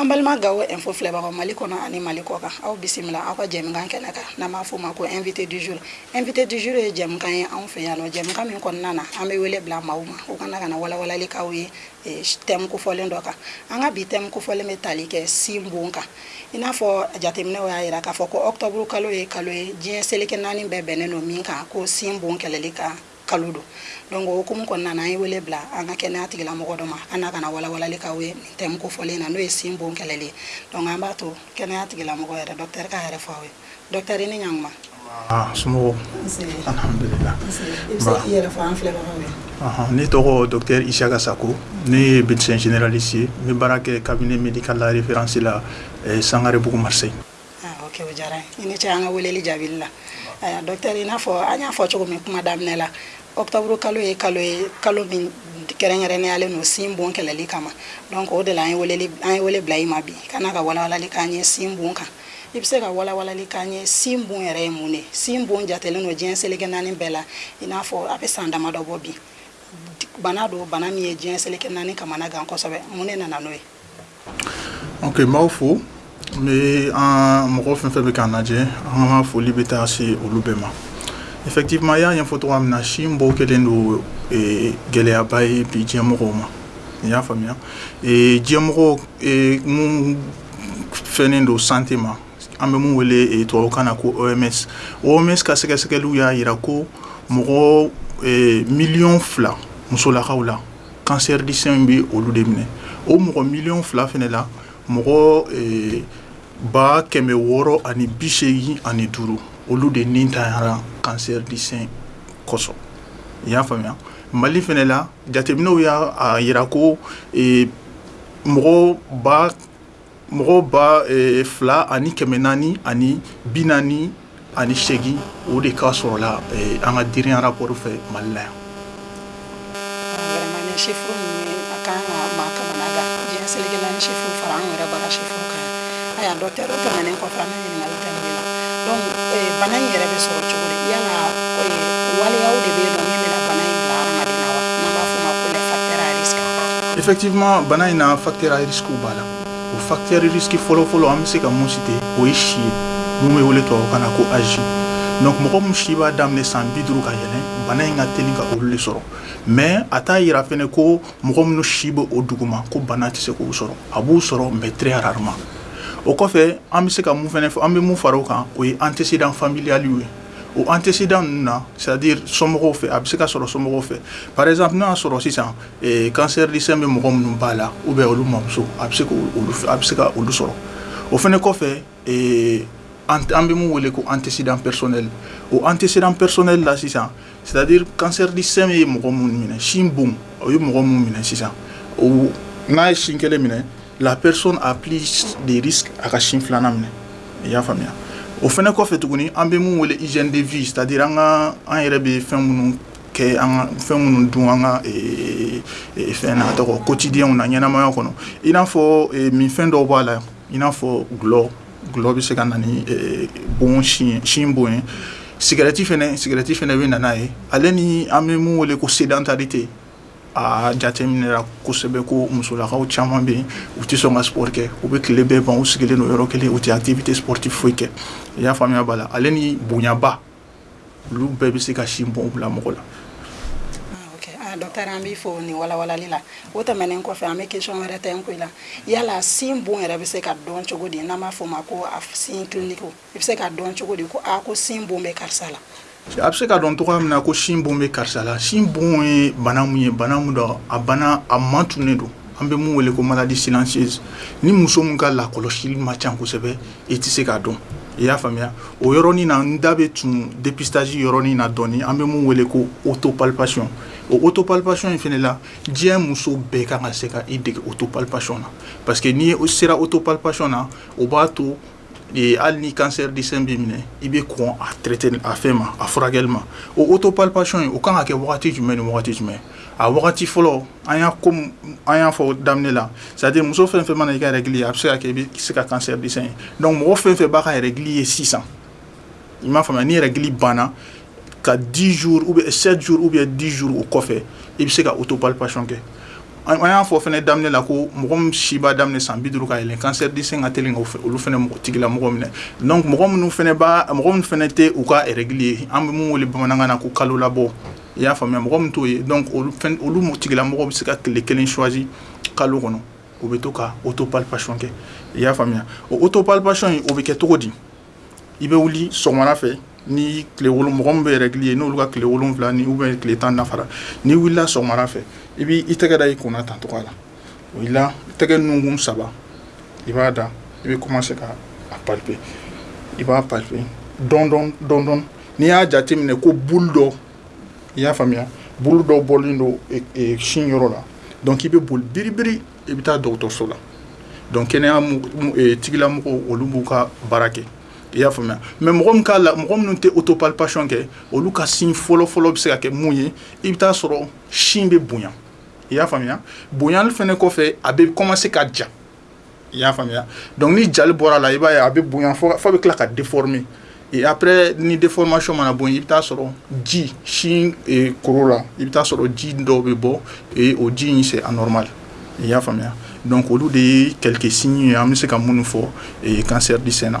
An balima Gawo info filɛbagaw Mali kɔnɔ ani Mali kɔkan, aw bisimila aw ka jɛmukan kɛnɛ kan n'an b'a f'o ma ko invité du jour. Invité du jour ye jɛmukan ye anw fɛ yan nɔ, jɛmukan min kɔnɔna na an bɛ wele bila maaw ma u ka na ka na walawalali k'aw ye thème kofɔlen dɔ kan. An ka bi thème kofɔlen bɛ tali kɛ sin bon kan. I n'a fɔ jateminɛw y'a jira k'a fɔ ko octobre kalo ye kalo ye diɲɛ seleke naani bɛɛ bɛnnen don min kan ko sin bon kɛlɛli kan. kalo don. Donc o hukumu kɔnɔna na, an ye wele bila an ka kɛnɛya tigilamɔgɔ dɔ ma, an n'a kana walawalali k'aw ye nin thème kofɔlen na, n'o ye sin bon kɛlɛli ye. Donc an b'a to kɛnɛya tigilamɔgɔ yɛrɛ, docteur k'a yɛrɛ fɔ aw ye. Docteur i ni ɲankuma. Anba, somɔgɔw? Nse. Alhamdulila. Nse. I bɛ se k'i yɛrɛ fɔ an filɛbagaw ye? Ɔnhɔn, ne tɔgɔ docteur Isiaka Sako, ne ye medecin generaliste ye, n bɛ baara kɛ cabinet medical la reference la Sangarebugu Marseille. O kɛ o diyara i ni ce an ka weleli jaabili la dɔri in n'a fɔ an y'a fɔ cogo min kuma daminɛ la aw tauru kalo ye kalo ye kalo min kɛrɛnkɛrɛnnenyalen n'o sin bon kɛlɛli kama ma o de la an an ye wele bila i ma bi ka ka walalali k' ye sin bon kan i bɛ se ka walalali k' ye sin bon yɛrɛ ye mun de sin bon jatɛlen don diɲɛ selikɛ naani bɛɛ la i n'a fɔ a bɛ san damadɔ bɔ bi bana don bana min ye diɲɛ selikɛ naani kamana gansɛbɛ mun ne nana n'o ye Ok n b'aw fo n bɛ an mɔgɔ fɛn fɛn bɛ k'an lajɛ an ka foli bɛ taa se olu bɛɛ ma effectivement i y'a ɲɛfɔ cogoya min na sin bɔ kɛlen don eh, gɛlɛyaba ye bi diɲɛ mɔgɔw ma i y'a faamuya eh, diɲɛ mɔgɔw eh, mun fɛnnen don santé ma an bɛ mun wele tubabukan na ko OMS OMS ka sɛgɛsɛgɛliw y'a jira ko mɔgɔ miliyɔn fila musolakaw la kansɛridisɛn bɛ olu de minɛ o mɔgɔ mi fila fana la mɔgɔ eh, ba kɛmɛ wɔɔrɔ ani bi seegin ani duuru olu de ni tayara kansɛridisɛn kosɔn i y'a faamuya mali fana la jateminɛw y'a jira ko eh, mɔgɔ ba mɔgɔ ba eh, fila ani kɛmɛ naani ani bi naani ani seegin o de ka sɔrɔla eh, an ka dirinya rapɔri fɛ mali la yan Vraiment nin chiffre ninnu a kan ka maa kamana gan diɲɛ selikɛla ni chiffre fara an yɛrɛ bara chiffre kan a y'a dɔ tɛrɛ tɛmɛnen kɔfɛ Fati bana in na fatira b'a la o fatirisi fɔlɔfɔlɔ an bɛ se ka mun si ten o ye si ye minnu bɛ wele to ka na ko ayi mɛ mɔgɔ min si b'a daminɛ san bi duuru ka yɛlɛ bana in ka t ka olu sɔrɔ mɛ a t'a jira fana ko mɔgɔ minnu si bɛ o dugu ma ko bana tɛ se k'o sɔrɔ a b'u sɔrɔ n bɛ tireyarama o kɔfɛ an bɛ se ka mun fana fɔ an bɛ mun fara o kan o ye an tɛse fanbiyali ye o an tɛse ninnu na sadi somɔgɔw fɛ a bɛ se ka sɔrɔ somɔgɔw fɛ paz n' y'a sɔrɔ sisan kansɛrisɛ bɛ mɔgɔ minnu b'a la u bɛ olu mamuso a bɛ se a bɛ se ka olu sɔrɔ o fana kɔfɛ ee an bɛ min wele ko an tɛse anpɛrisɛ o an tɛse anpɛrisɛ la sisan sadi kansɛridisɛ ye mɔgɔ minnu minɛ sin bon o ye mɔgɔ minnu minɛ sisan o n'a ye sin kelen minɛ laprerisi a pli de a ka sin filanan minɛ i y'a faamuya o fana kɔfɛ tuguni an bɛ min wele zɛn de v sadi an ka an yɛrɛ bɛ fɛn minnu kɛ an fɛn minnu dun an ka fɛn tɔgɔ ko cidenw na ɲɛnaɛnɛmaya kɔnɔ in n'afɔ min fɛn dɔw b'a la I n'a fɔ dulɔ, dulɔ bɛ se ka na ni bon sin sin bon ye, cigarette fana, cigarette fana bɛ na n'a ye, ale ni an bɛ min wele ko sedentarite a jateminɛra kosɛbɛ ko musolakaw caman bɛ yen u tɛ sɔn ka sport kɛ, u bɛ tile bɛɛ ban u sigilen don yɔrɔ kelen u tɛ activité sportive foyi kɛ, i y'a faamuya b'a la ale ni bonyaba olu bɛɛ bɛ se ka sin bɔn bila mɔgɔ la ah, dɔktɛri an b'i fo nin walawalali la o tɛmɛnen kɔfɛ an bɛ kesɔn wɛrɛ tɛ n ko la yala sin bon yɛrɛ bɛ se ka dɔn cogo di n'an b'a fɔ ma ko a sin kiliniko i bɛ se ka dɔn cogo di ko a ah, ko sin bon bɛ karisa la a bɛ se ka dɔn cogoya min na ko sin bon bɛ karisa la sin bon ye bana mun ye bana mun dɔ a bana a man tunnen don an bɛ mun wele ko maladie silencieuse ni muso min ka lakɔlɔsili ma ca kosɛbɛ i tɛ se k'a dɔn i y'a faamuya o yɔrɔɔrɔnin na n da bɛ tun deptaji yɔrɔɔrɔnin na dɔɔnin an bɛ mun wele ko o to papyɔn o o to papyɔn in fana la diɲɛ muso bɛɛ ka ka se ka i dege o to papyɔn na parce que n'i o sera o to papyɔn na o b'a to hali ni kansɛri di bɛ minɛ i bɛ kɔn a tte a fɛn ma a furakɛli ma o o to papyɔn ye o ka kan ka kɛ waati jumɛn ni jumɛn a fɔlɔ an y'a fɔ daminɛ la sadi muso fɛn fɛn mana i ka yɛrɛli a bɛ se ka kɛ i bɛ se ka kansɛ disa ye dɔnku mɔgɔ fɛn fɛ b'a ka yɛrɛli ye sisan i m'a faamuya n yɛrɛli banna ka dizj u bɛ dizuru o kɔfɛ i bɛ se ka u to balic kɛ an y'a fɔ fana daminɛ la ko mɔgɔ siba daminɛ san bi duuru ka yɛlɛn kansɛ di ka t fɛ olu fana mɔgɔ tigila mɔgɔ minɛ mɔgɔ minnu fana b' mɔgɔ min fana tɛ u ka yɛrɛli ye an bɛ mun weele bamanankan na ko kalo labɔ i y'a faamuya mɔgɔ min t'o ye donc olu fɛn olu mu tigilamɔgɔ bɛ se ka tile kelen choisi kalo kɔnɔ u bɛ to ka autopalpation kɛ i y'a faamuya o autopalpation in o bɛ kɛ cogo di i bɛ wuli sɔgɔmada fɛ ni tile wolo mɔgɔ min bɛ règle ye n'olu ka tile wolonwula ni ou bien tile tan dafara n'i wulila sɔgɔmada fɛ i b'i i tɛgɛ da i kunna tan cogoya la o i la tɛgɛ nunkun saba i b'a da i bɛ kuma se ka a papi i b'a papi dɔndɔn dɔndɔn n'i y'a jate minɛ ko bu dɔ i y'a faamuya bolo dɔ bɔlen don sin yɔrɔ la dɔn k'i bɛ boli biribiri i bɛ taa dɔgɔtɔrɔso la dɔn kɛnɛya tigilamɔgɔ olu b'u ka baara kɛ i y'a faamuya mɛ mɔgɔ min k'a la mɔgɔ minnu tɛ o to papyɔn kɛ olu ka sin fɔlɔfɔlɔ bɛ se ka kɛ mun ye i bɛ taaa sɔrɔ sin bɛ bonya i y'a faamuya bonyali fana kɔfɛ a bɛ kɔmanse ka ja i y'a faamuya dɔnku ni jali bɔra la i b'a ye a bɛ bonya fɔ fa bɛ tila ka di fɔ min apre ni de fɔ masi mana bon i bɛ taa sɔrɔ ji sin koro la i bɛ taa sɔrɔ ji dɔw bɛ bɔ o ji in se a nɔma i y'a faamuya dɔnku olu de ye kɛlɛkɛ sin ye an bɛ se ka mun fɔ kansɛ bisɛnna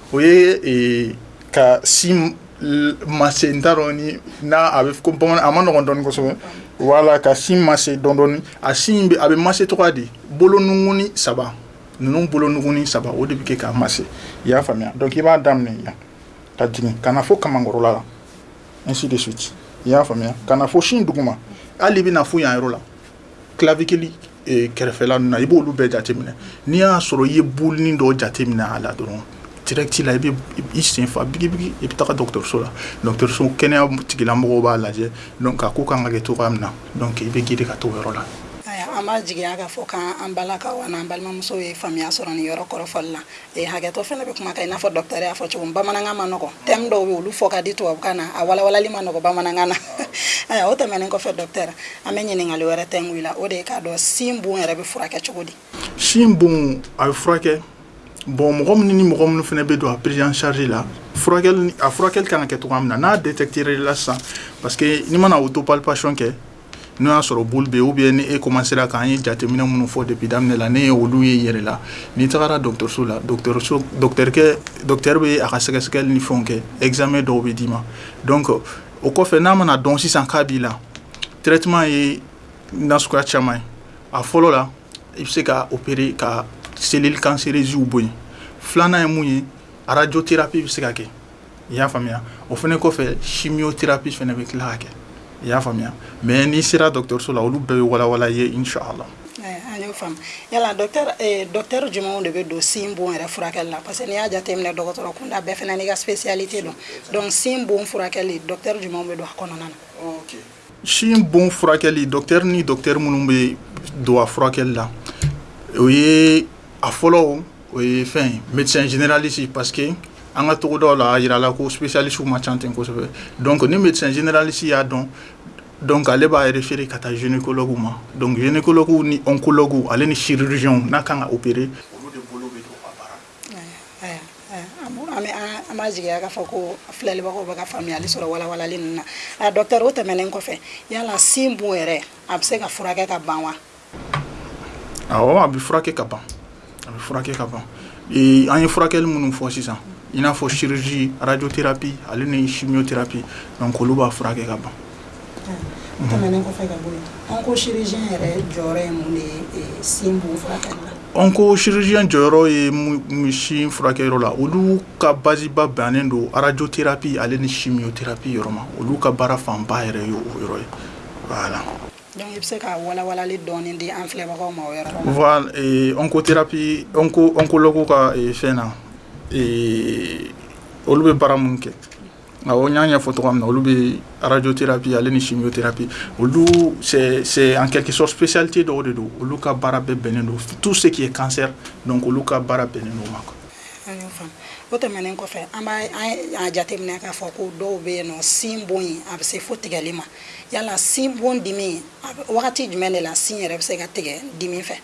o ye ka si ma n taara dɔn ni n' a bɛ ko bamanan a ma nɔgɔ dɔn kosɛbɛ wala ka si ma se dɔndɔ a sin a bɛ ma se tɔgɔ de bolouni saba ninnu bolouni saba o de bɛ kɛ k'a ma se i y'a faamuya dɔn k'i b'a daminɛ yan ka jigin ka fɔ kakɔrɔla la n si de su ci i y'a faamuya ka fɔ sin dugu ma hali bɛna fo yan yɔrɔ la clavicules eh, kɛrɛfɛla ninnu na i b'olu bɛɛ jateminɛ n'i y'a sɔrɔ i ye bolini dɔ jateminɛ a la dɔrɔn direct la i bɛ i sen fa bigibigi i bɛ taga dɔgɔtɔrɔso la dɔgɔtɔrɔso kɛnɛya tigilamɔgɔw b'a lajɛ donc a ko kan ka kɛ cogoya min na donc i bɛ gide ka t'o yɔrɔ la an b'a jigiya k'a fɔ k'an balakaw an'an balimamusow ye faamuya sɔrɔ nin yɔrɔ kɔrɔfɔli la E hakɛtɔ fana bɛ kuma kan i n'a fɔ dɔta y'a fɔ cogo bamanankan ma nɔgɔ te dɔw bɛ olu fɔ ka di tubabu kan na a wawalanli ma nɔgɔ bamanankan na o tɛmɛnen kɔfɛ dɔtɛ an bɛ ɲininkakali wɛrɛ tɛ wili la o de k'a dɔn sin bon yɛrɛ bɛ furakɛ cogo di sin bon a bɛ furakɛ bon mɔgɔ minnu ni mɔgɔ minnu fana bɛ don a perezcari la a furakɛ kan kɛ cogoya min na n'a de tɛ teri la sisan pa que mana o to pac kɛ n'o y'a sɔrɔ boli bɛ u bɛ ni e koma sera k'an ye jateminɛ minnu fɔ de bi daminɛ la ne ye olu ye yɛrɛ la n'i tagara dɔgɔtɔrɔso la dɔkɛ bɛ a ka sɛgɛsɛgɛli ni fɛn kɛ ezme dɔw bɛ d'i ma dɔn kɔ o kɔfɛ n'a mana dɔn sisan k'a b'i la ttima ye na suguya caman ye a fɔlɔ la i bɛ se ka opere ka seli kanserezw bonya filanan ye mun ye arajo tɛrapi i bɛ se ka kɛ i y'a faamuya o fana kɔfɛ simi'o tɛra bi fana bɛ tila kɛ i y'a faamuya mɛ n'i sera dɔgɔtɔrɔso la olu bɛɛ bɛ wawa ye in su a la yala dɔtɛ jumɛnw de bɛ don sin bon yɛrɛ furakɛ la parce que n' y'a jate minɛ dɔgɔtɔrɔ kun da bɛɛ fana' ka seli tɛ dɔn dɔnku sin bon furakɛ dɔ jumɛn bɛ don a kɔnɔna na Sin bon furakɛli dɔri ni dɔri minnu bɛ don a furakɛli la o ye a fɔlɔ o ye fɛn mɛlicɛnsinalisi pa que an ka tɔgɔda la a jirala ko sulisu ma ca ten kosɛbɛ don ni mɛlicsinalisi y'a dɔn dɔn ale b'a yɛrɛ feere ka taa zkolow ma donkoloku nikoloku ale ni sirijw n'a kan ka o bereere An ma jigin ka fɔ ko filɛlibagaw bɛ ka faamuyali sɔrɔ wawalan ninnu na a dɔ kɛra o tɛmɛnen kɔfɛ yala sin bon yɛrɛ a bɛ se ka furakɛ ka ban wa a bɛ furakɛ ka ban a bɛ furakɛ ka ban an ye furakɛ minnu fɔ sisan in n'a fɔ ssi arajte bi ale ni si tɛpi nka koloolu b'a furakɛ ka ban tɛmɛnen kɔfɛ ka bɔ yen, onco chirurgien yɛrɛ jɔyɔrɔ ye mun de ye sin bon furakɛli la? Onco chirurgien jɔyɔrɔ ye mun sin furakɛyɔrɔ la olu ka baziba bɛnnen don radiothérapie ale ni chimiothérapie yɔrɔ ma olu ka baara fanba yɛrɛ ye o yɔrɔ ye voilà donc i bɛ se ka walawalali dɔɔni di an filɛbagaw ma o yɔrɔ la voilà oncothérapie onco oncologue ka fɛn na olu bɛ baara minnu kɛ A n y'a ɲɛfɔ fɔ tɔgɔ min na olu bɛ arajo tɛra bi ale ni sinjo tɛra bi olu an kɛsɔpsite dɔw de don olu ka baara bɛɛ bɛnnen don tu se k'i ye kansɛ don olu ka baara bɛnnen don ma o tɛmɛnen kɔfɛ an b'a jateminɛ k'a fɔ ko dɔw bɛ yen sin bon in a bɛ se fo tigɛli ma yala sin bon dimi wagati jumɛn de la sin yɛrɛ bɛ se ka tigɛ dimi fɛ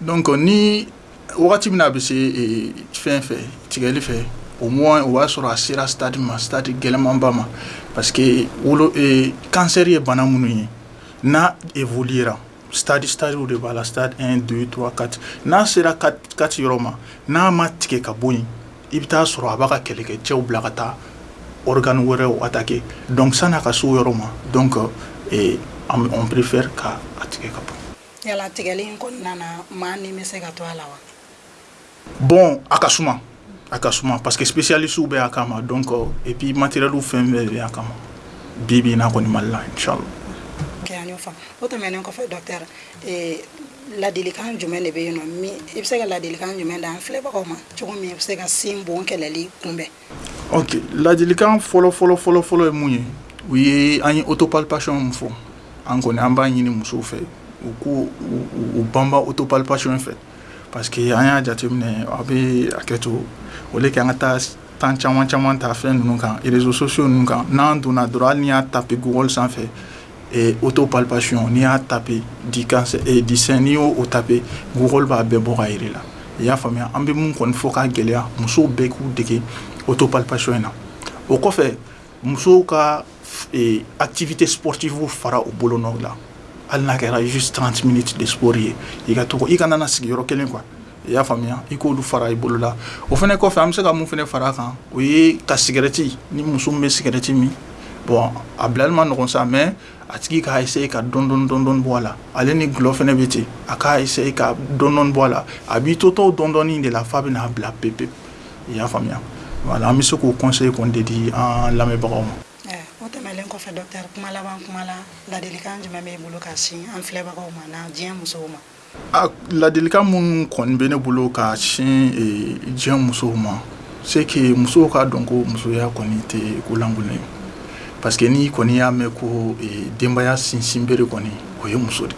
Don ni wagati min a bɛ se fɛn fɛ tigɛli fɛ o o y'a sɔrɔ a sera sadi ma sadi gɛlɛyamanba ma parce que wolo kansɛri ye bana minnu ye n'a eoli sadi sariw de b'a la sa donura kati n'a sera kati yɔrɔ ma n'a ma tigɛ ka bɔ yen i bɛ taaa sɔrɔ a b'a ka kɛlɛkɛ cɛw bila ka taa wɛrɛ wɛrɛta kɛ dɔnkisisa n'a ka so yɔrɔ ma dɔn an bɛ anpere fɛ ka a tigɛ ka bɔ Yala tigɛli in kɔnɔna na maa ni bɛ se ka to a la wa? Bon a ka suma a ka suma parce que specialistes bɛ a kama donc et puis matériel fɛn bɛɛ bɛ a kama bi bi in na kɔni Mali la inchallah Ok an y'o faamu o tɛmɛnen kɔfɛ docteur ee ladilikan jumɛn de bɛ yen nɔ min i bɛ se ka ladilikan jumɛn d'an filɛbagaw ma cogo min u bɛ se ka sin bon kɛlɛli kunbɛn? ok ladilikan fɔlɔ fɔlɔ fɔlɔ fɔlɔ ye mun ye u ye an ye otopalipasiy min fɔ an kɔni an b'a ɲini musow fɛ u ko u banba otopalipasiy fɛ parce que an y'a jateminɛ aw bɛ a kɛ to o de kɛ an ka taa tan caman caman ta fɛn ninnu kan rezsosusu ninnu kan n'an donna dɔrɔn an y'a tapkɔli sanfɛ o to papyɔn n'i y'a tap disɛn n'i y'o o tafe mɔgɔ b'a bɛɛ bɔ ka jira la i y'a faamuya an bɛ min kɔni fɔ ka gɛlɛya musow bɛɛ k'u dege o to papyɔn in na o kɔfɛ musow ka a tibite psifu fara u bolo nɔw la hali n'a kɛrasi tanti de sɔri ye i ka to i ka sigiyɔrɔ kelen kuwa i y'a faamuya i k'olu fara i bolo la o fana kɔfɛ an bɛ se ka mun fana fara kan o ye ka sigɛrɛti ni muso bɛ sigɛrɛti min bɔn a bilali ma ɲɔgɔn sa mɛ a tigi k'se ka dɔndɔ dɔndɔn bɔ a la ale ni dulɔ fana bɛ ten a k'se ka dɔndɔn bɔ a la a b'i to tɔw dɔndɔ de la fa bɛ n'a bila pe pe i y'a faamuya wala an bɛ se k'o kɔse kɔn de di an lamɛnbagaw ma o tɛmɛnlen kɔfɛ dɔ kuma laban kuma la ladi kan jumɛn bɛ bolo ka sin an filɛbagaw ma diɲɛ musow ma Ladilika minnu kɔn bɛ ne bolo ka sin diɲɛ musow ma se musow k'a dɔn ko musoya kɔni tɛ kolankolon ye pa que n'i kɔni y'a mɛn ko denbayaya sinsin bere kɔni o ye muso de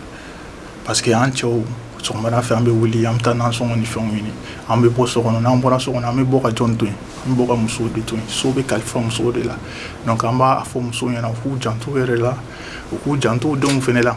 pa que an cɛw sɔgɔma fɛ an bɛ wuli an bɛ taa sɔngɔ ni fɛnw ɲini an bɛ bɔ so kɔnɔ n'an bɔra so kɔnɔ an bɛ bɔ ka jɔn to an bɛ ka muso de to so bɛ kalifa muso de la dɔnku an b'a fɔ muso ɲɛna k'u janto yɛrɛ la u k'u janto denw fana la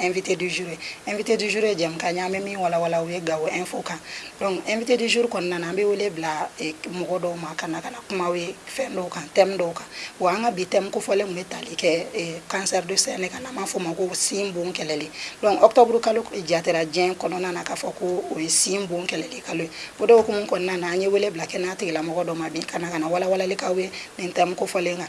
Invité du jour invité du jour ye jɛmukan ye an bɛ min walawala o ye Gawo info kan donc invité du jour kɔnɔna na an bɛ wele bila mɔgɔ dɔw ma ka na ka na kumaw ye fɛn dɔw kan thème dɔw kan wa an ka bi thème kofɔlen tun bɛ tali kɛ cancer du sein de kan n'an b'a fɔ o ma ko sin bon kɛlɛli donc octobre kalo jatera diɲɛ kɔnɔna na k'a fɔ ko o ye sin bon kɛlɛli kalo ye o de hukumu kɔnɔna na an ye wele bila kɛnɛya tigilamɔgɔ dɔ ma bi ka na ka na walawalali k'aw ye nin thème kofɔlen kan